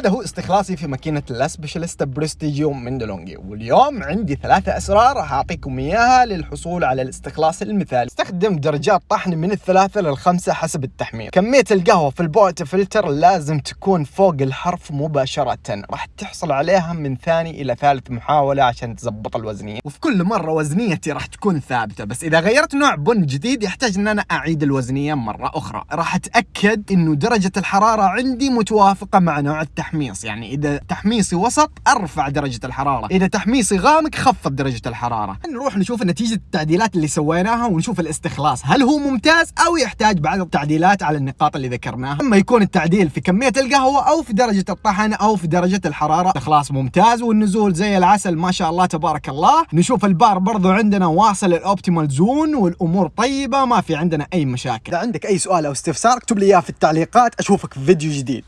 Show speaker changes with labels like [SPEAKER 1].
[SPEAKER 1] هذا هو استخلاصي في ماكينة La Specialista Prestigio من De'Longhi واليوم عندي ثلاثة أسرار راح أعطيكم إياها للحصول على الاستخلاص المثالي. استخدم درجات طحن من الثلاثة للخمسة حسب التحمير كمية القهوة في ال portafilter لازم تكون فوق الحرف مباشرة. راح تحصل عليها من ثاني إلى ثالث محاولة عشان تزبط الوزنية. وفي كل مرة وزنيتي راح تكون ثابتة بس إذا غيرت نوع بن جديد يحتاج إن أنا أعيد الوزنية مرة أخرى. راح أتأكد إنه درجة الحرارة عندي متوافقة مع نوع التحميص يعني إذا تحميصي وسط أرفع درجة الحرارة. إذا تحميصي غامق خفض درجة الحرارة. نروح نشوف نتيجة التعديلات اللي سويناها ونشوف الاستخلاص. هل هو ممتاز أو يحتاج بعض التعديلات على النقاط اللي ذكرناها؟ أما يكون التعديل في كمية القهوة أو في درجة الطحن أو في درجة الحرارة. استخلاص ممتاز والنزول زي العسل ما شاء الله تبارك الله. نشوف البار برضو عندنا واصل الأوبتيمال زون والأمور طيبة ما في عندنا أي مشاكل. إذا عندك أي سؤال أو استفسار اكتب لي إياه في التعليقات أشوفك في فيديو جديد.